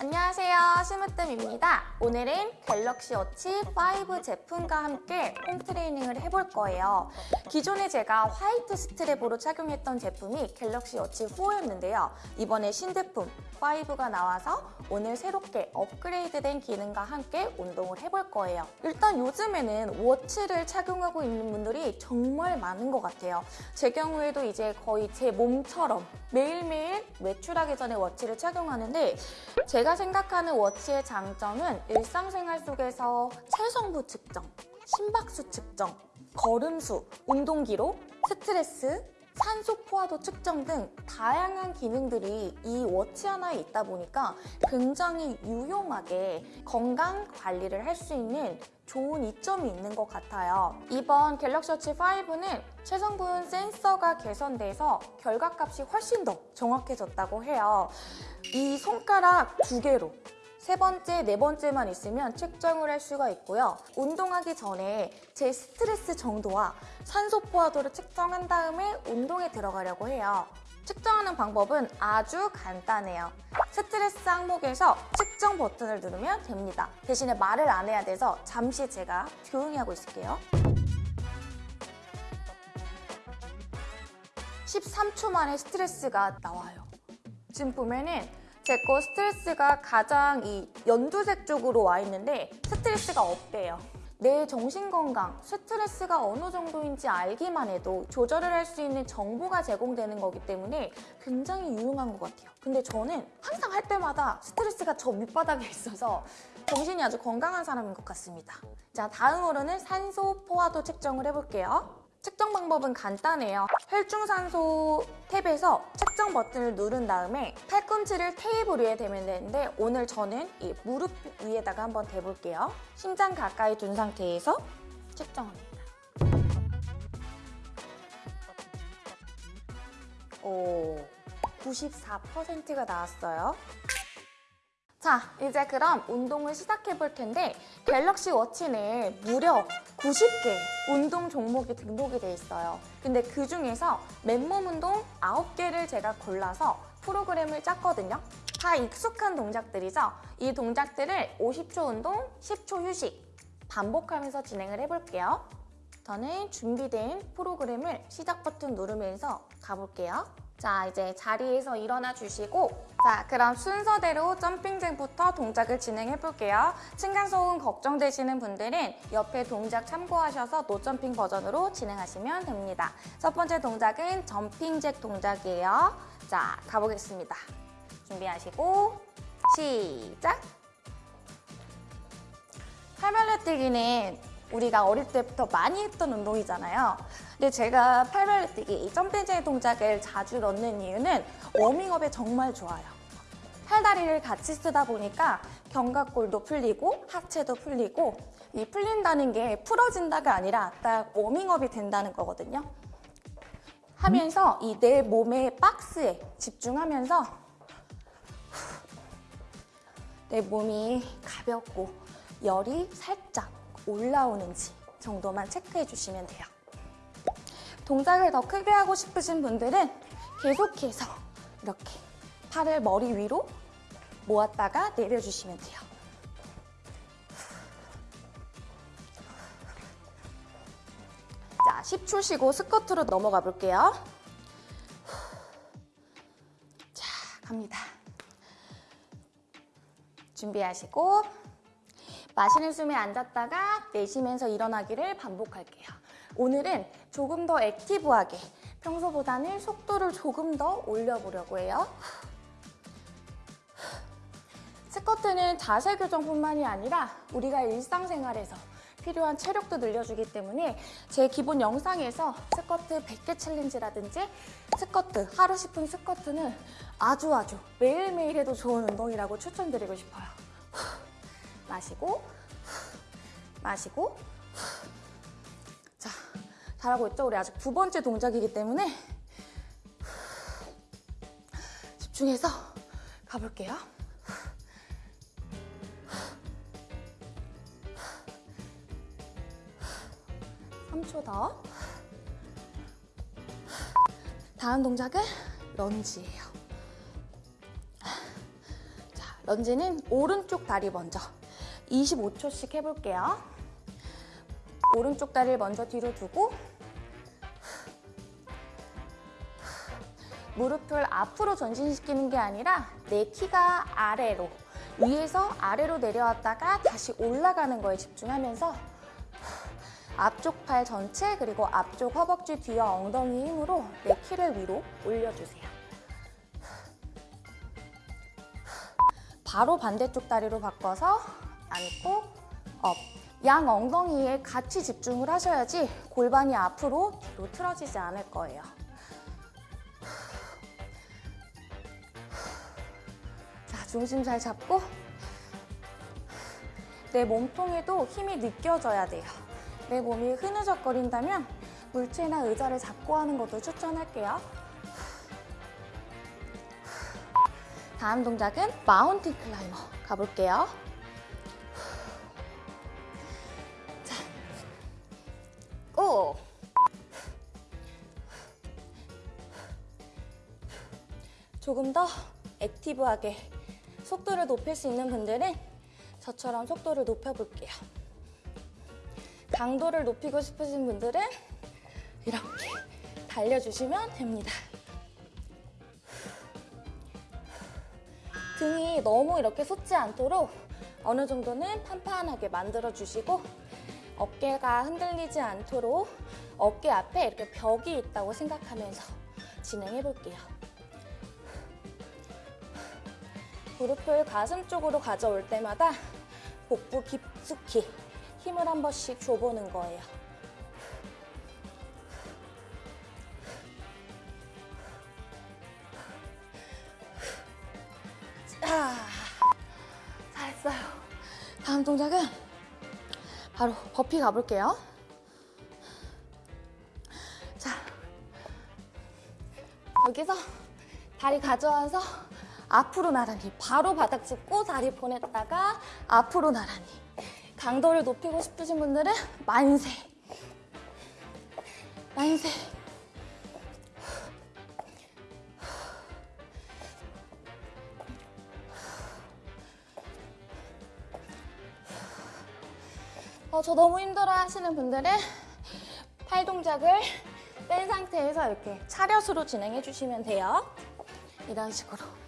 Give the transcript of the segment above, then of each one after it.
안녕하세요 스미홈트입니다. 오늘은 Galaxy Watch 5 제품과 함께 홈 트레이닝을 해볼 거예요. 기존에 제가 white strap으로 착용했던 제품이 Galaxy Watch 4였는데요. 이번에 신제품 5가 나와서 오늘 새롭게 업그레이드된 기능과 함께 운동을 해볼 거예요. 일단 요즘에는 watch를 착용하고 있는 분들이 정말 많은 것 같아요. 제 경우에도 이제 거의 제 몸처럼 매일매일 외출하기 전에 watch를 착용하는데 제가 생각하는 워치 의 장점은 일상생활 속에서 체성분 측정, 심박수 측정, 걸음수, 운동기록, 스트레스, 산소 포화도 측정 등 다양한 기능들이 이 watch 하나에 있다 보니까 굉장히 유용하게 건강 관리를 할 수 있는 좋은 이점이 있는 것 같아요. 이번 Galaxy Watch 5는 체성분 센서가 개선돼서 결과값이 훨씬 더 정확해졌다고 해요. 이 손가락 두 개로 세 번째, 네 번째만 있으면 측정을 할 수가 있고요. 운동하기 전에 제 스트레스 정도와 산소 포화도를 측정한 다음에 운동에 들어가려고 해요. 측정하는 방법은 아주 간단해요. 스트레스 항목에서 측정 버튼을 누르면 됩니다. 대신에 말을 안 해야 돼서 잠시 제가 조용히 하고 있을게요. 13초 만에 스트레스가 나와요. 지금 보면은 제 거 스트레스가 가장 이 연두색 쪽으로 와 있는데 스트레스가 없대요. 내 정신건강, 스트레스가 어느 정도인지 알기만 해도 조절을 할 수 있는 정보가 제공되는 거기 때문에 굉장히 유용한 것 같아요. 근데 저는 항상 할 때마다 스트레스가 저 밑바닥에 있어서 정신이 아주 건강한 사람인 것 같습니다. 자, 다음으로는 산소 포화도 측정을 해볼게요. 측정 방법은 간단해요. 혈중산소 탭에서 측정 버튼을 누른 다음에 팔꿈치를 테이블 위에 대면 되는데 오늘 저는 이 무릎 위에다가 한번 대볼게요. 심장 가까이 둔 상태에서 측정합니다. 오, 94%가 나왔어요. 자, 이제 그럼 운동을 시작해 볼 텐데 갤럭시 워치 내에 무려 90개 운동 종목이 등록이 돼 있어요. 근데 그 중에서 맨몸 운동 9개를 제가 골라서 프로그램을 짰거든요. 다 익숙한 동작들이죠. 이 동작들을 50초 운동, 10초 휴식 반복하면서 진행을 해볼게요. 저는 준비된 프로그램을 시작 버튼 누르면서 가볼게요. 자, 이제 자리에서 일어나 주시고 자, 그럼 순서대로 점핑잭부터 동작을 진행해 볼게요. 층간소음 걱정되시는 분들은 옆에 동작 참고하셔서 노점핑 버전으로 진행하시면 됩니다. 첫 번째 동작은 점핑잭 동작이에요. 자, 가보겠습니다. 준비하시고 시작! 팔발레 뛰기는 우리가 어릴 때부터 많이 했던 운동이잖아요. 근데 제가 팔발레 뛰기, 이 점핑잭 동작을 자주 넣는 이유는 워밍업에 정말 좋아요. 팔다리를 같이 쓰다 보니까 견갑골도 풀리고 하체도 풀리고 이 풀린다는 게 풀어진다가 아니라 딱 워밍업이 된다는 거거든요. 하면서 이 내 몸의 박스에 집중하면서 내 몸이 가볍고 열이 살짝 올라오는지 정도만 체크해 주시면 돼요. 동작을 더 크게 하고 싶으신 분들은 계속해서 이렇게 팔을 머리 위로 모았다가 내려주시면 돼요. 자, 10초 쉬고 스쿼트로 넘어가 볼게요. 자, 갑니다. 준비하시고 마시는 숨에 앉았다가 내쉬면서 일어나기를 반복할게요. 오늘은 조금 더 active하게 평소보다는 속도를 조금 더 올려보려고 해요. 스쿼트는 자세 교정뿐만이 아니라 우리가 일상생활에서 필요한 체력도 늘려주기 때문에 제 기본 영상에서 스쿼트 100개 challenge라든지 스쿼트, 하루 10분 스쿼트는 아주 아주 매일매일 해도 좋은 운동이라고 추천드리고 싶어요. 마시고 마시고 자 잘하고 있죠? 우리 아직 두 번째 동작이기 때문에 집중해서 가볼게요. 3초 더. 다음 동작은 런지예요. 자, 런지는 오른쪽 다리 먼저 25초씩 해볼게요. 오른쪽 다리를 먼저 뒤로 두고 무릎을 앞으로 전진시키는 게 아니라 내 키가 아래로 위에서 아래로 내려왔다가 다시 올라가는 거에 집중하면서 앞쪽 팔 전체 그리고 앞쪽 허벅지 뒤와 엉덩이 힘으로 내 키를 위로 올려주세요. 바로 반대쪽 다리로 바꿔서 앉고 up. 양 엉덩이에 같이 집중을 하셔야지 골반이 앞으로 뒤로 틀어지지 않을 거예요. 자, 중심 잘 잡고 내 몸통에도 힘이 느껴져야 돼요. 내 몸이 흐느적거린다면 물체나 의자를 잡고 하는 것도 추천할게요. 다음 동작은 마운틴 클라이머 가볼게요. 조금 더 액티브하게 속도를 높일 수 있는 분들은 저처럼 속도를 높여볼게요. 강도를 높이고 싶으신 분들은 이렇게 달려주시면 됩니다. 등이 너무 이렇게 솟지 않도록 어느 정도는 판판하게 만들어주시고 어깨가 흔들리지 않도록 어깨 앞에 이렇게 벽이 있다고 생각하면서 진행해볼게요. 무릎을 가슴 쪽으로 가져올 때마다 복부 깊숙이 힘을 한 번씩 줘보는 거예요. 자, 잘했어요. 다음 동작은 바로 버피 가볼게요. 자, 여기서 다리 가져와서 앞으로 나란히 바로 바닥 짚고 다리 보냈다가 앞으로 나란히 강도를 높이고 싶으신 분들은 만세 만세 어, 저 너무 힘들어 하시는 분들은 팔 동작을 뺀 상태에서 이렇게 차렷으로 진행해 주시면 돼요. 이런 식으로.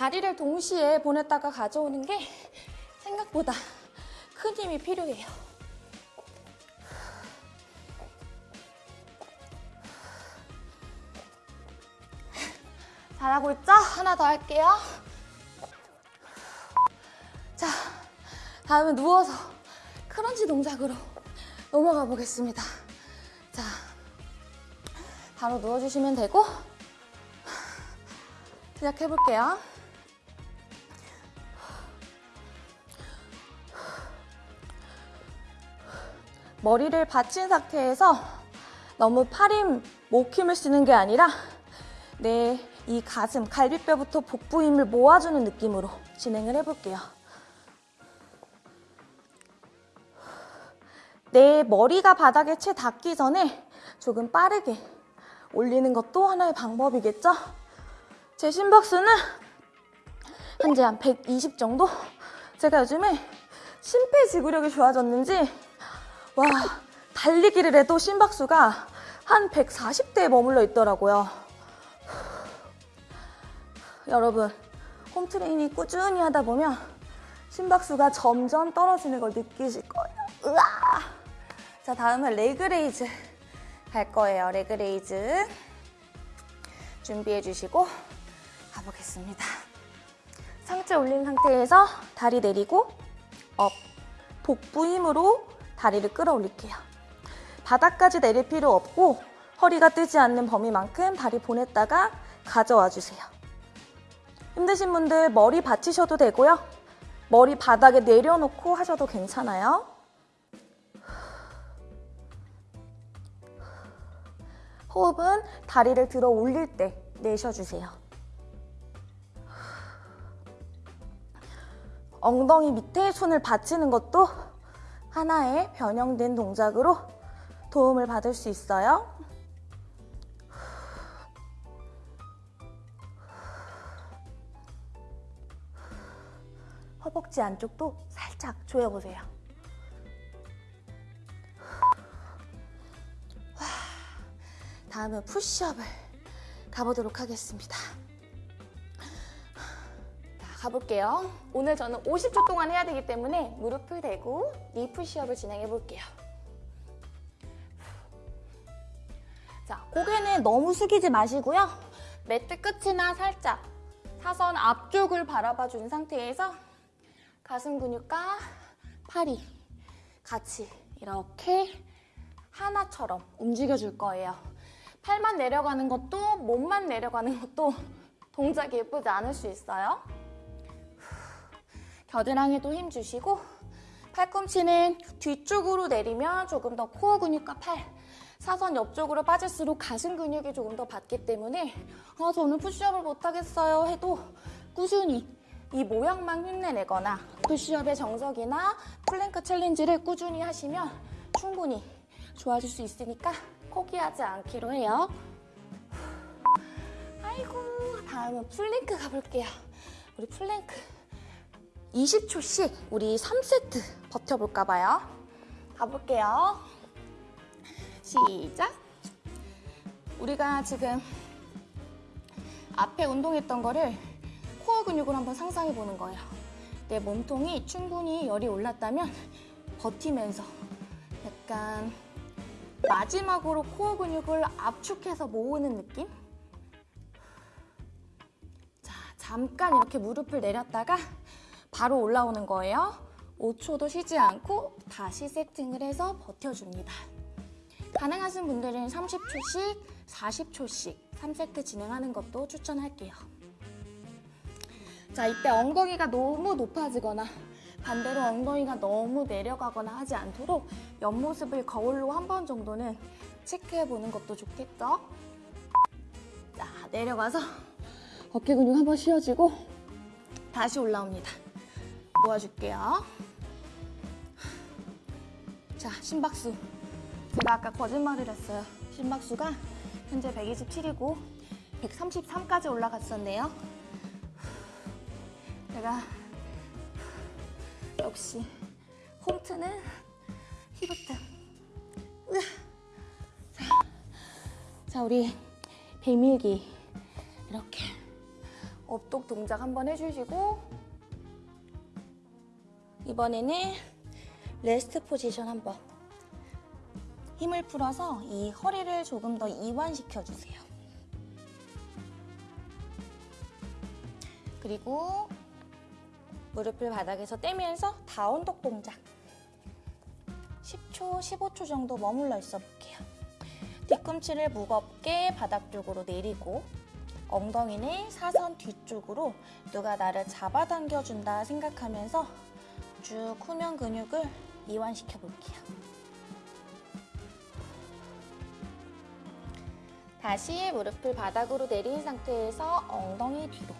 다리를 동시에 보냈다가 가져오는 게 생각보다 큰 힘이 필요해요. 잘하고 있죠? 하나 더 할게요. 자, 다음은 누워서 크런치 동작으로 넘어가 보겠습니다. 자, 바로 누워주시면 되고 시작해볼게요. 머리를 받친 상태에서 너무 팔힘, 목 힘을 쓰는 게 아니라 내 이 가슴, 갈비뼈부터 복부 힘을 모아주는 느낌으로 진행을 해볼게요. 내 머리가 바닥에 채 닿기 전에 조금 빠르게 올리는 것도 하나의 방법이겠죠? 제 심박수는 현재 한 120 정도? 제가 요즘에 심폐지구력이 좋아졌는지 와 달리기를 해도 심박수가 한 140대에 머물러 있더라고요. 여러분 홈트레이닝 꾸준히 하다 보면 심박수가 점점 떨어지는 걸 느끼실 거예요. 으아! 자 다음은 leg raise 할 거예요. leg raise 준비해 주시고 가보겠습니다. 상체 올린 상태에서 다리 내리고 up 복부 힘으로 다리를 끌어올릴게요. 바닥까지 내릴 필요 없고 허리가 뜨지 않는 범위만큼 다리 보냈다가 가져와 주세요. 힘드신 분들 머리 받치셔도 되고요. 머리 바닥에 내려놓고 하셔도 괜찮아요. 호흡은 다리를 들어 올릴 때 내쉬어주세요. 엉덩이 밑에 손을 받치는 것도 하나의 변형된 동작으로 도움을 받을 수 있어요. 허벅지 안쪽도 살짝 조여보세요. 와, 다음은 푸시업을 가보도록 하겠습니다. 자, 가볼게요. 오늘 저는 50초 동안 해야 되기 때문에 무릎을 대고 니 푸시업을 진행해 볼게요. 자, 고개는 너무 숙이지 마시고요. 매트 끝이나 살짝 사선 앞쪽을 바라봐 준 상태에서 가슴 근육과 팔이 같이 이렇게 하나처럼 움직여 줄 거예요. 팔만 내려가는 것도 몸만 내려가는 것도 동작이 예쁘지 않을 수 있어요. 겨드랑이도 힘 주시고 팔꿈치는 뒤쪽으로 내리면 조금 더 코어 근육과 팔 사선 옆쪽으로 빠질수록 가슴 근육이 조금 더 받기 때문에 아, 저는 푸시업을 못하겠어요 해도 꾸준히 이 모양만 흉내내거나 푸시업의 정석이나 plank challenge를 꾸준히 하시면 충분히 좋아질 수 있으니까 포기하지 않기로 해요. 아이고 다음은 플랭크 가볼게요. 우리 플랭크 20초씩 우리 3세트 버텨볼까 봐요. 가볼게요. 시작. 우리가 지금 앞에 운동했던 거를 코어 근육을 한번 상상해 보는 거예요. 내 몸통이 충분히 열이 올랐다면 버티면서 약간 마지막으로 코어 근육을 압축해서 모으는 느낌? 자, 잠깐 이렇게 무릎을 내렸다가 바로 올라오는 거예요. 5초도 쉬지 않고 다시 세팅을 해서 버텨줍니다. 가능하신 분들은 30초씩, 40초씩 3세트 진행하는 것도 추천할게요. 자, 이때 엉덩이가 너무 높아지거나 반대로 엉덩이가 너무 내려가거나 하지 않도록 옆모습을 거울로 한 번 정도는 체크해보는 것도 좋겠죠? 자, 내려가서 어깨 근육 한 번 쉬어지고 다시 올라옵니다. 모아줄게요. 자, 심박수. 제가 아까 거짓말을 했어요. 심박수가 현재 127이고 133까지 올라갔었네요. 제가 역시 홈트는 히브트. 자, 자, 우리 배밀기 이렇게 up dog 동작 한번 해주시고 이번에는 rest position 한번 힘을 풀어서 이 허리를 조금 더 이완시켜 주세요. 그리고 무릎을 바닥에서 떼면서 down dog 동작 10초, 15초 정도 머물러 있어 볼게요. 뒤꿈치를 무겁게 바닥 쪽으로 내리고 엉덩이는 사선 뒤쪽으로 누가 나를 잡아당겨 준다 생각하면서 쭉 후면 근육을 이완시켜 볼게요. 다시 무릎을 바닥으로 내린 상태에서 엉덩이 뒤로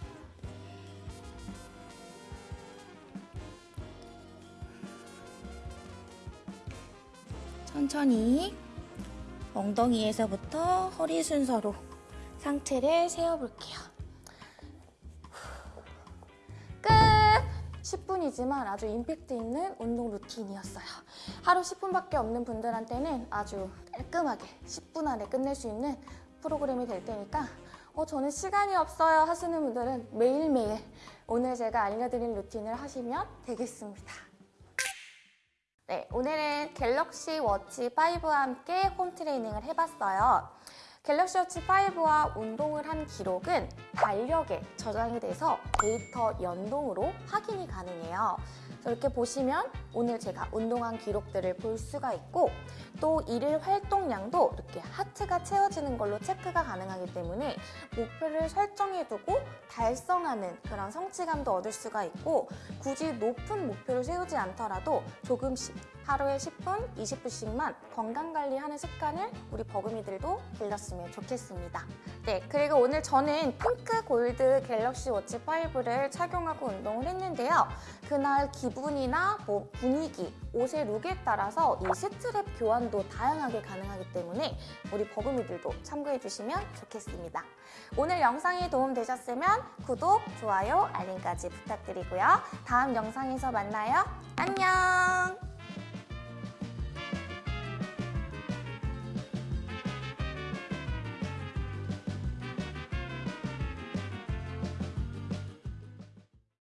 천천히 엉덩이에서부터 허리 순서로 상체를 세워볼게요. 10분이지만 아주 임팩트 있는 운동 루틴이었어요. 하루 10분밖에 없는 분들한테는 아주 깔끔하게 10분 안에 끝낼 수 있는 프로그램이 될 테니까 어, 저는 시간이 없어요 하시는 분들은 매일매일 오늘 제가 알려드린 루틴을 하시면 되겠습니다. 네, 오늘은 갤럭시 워치 5와 함께 home training을 해봤어요. 갤럭시 워치 5와 운동을 한 기록은 달력에 저장이 돼서 데이터 연동으로 확인이 가능해요. 이렇게 보시면 오늘 제가 운동한 기록들을 볼 수가 있고 또 일일 활동량도 이렇게 하트가 채워지는 걸로 체크가 가능하기 때문에 목표를 설정해두고 달성하는 그런 성취감도 얻을 수가 있고 굳이 높은 목표를 세우지 않더라도 조금씩 하루에 10분, 20분씩만 건강관리하는 습관을 우리 버금이들도 길렀으면 좋겠습니다. 네, 그리고 오늘 저는 pink gold 갤럭시 워치 5를 착용하고 운동을 했는데요. 그날 기분이나 뭐 분위기, 옷의 look에 따라서 이 스트랩 교환도 다양하게 가능하기 때문에 우리 버금이들도 참고해 주시면 좋겠습니다. 오늘 영상이 도움되셨으면 구독, 좋아요, 알림까지 부탁드리고요. 다음 영상에서 만나요. 안녕!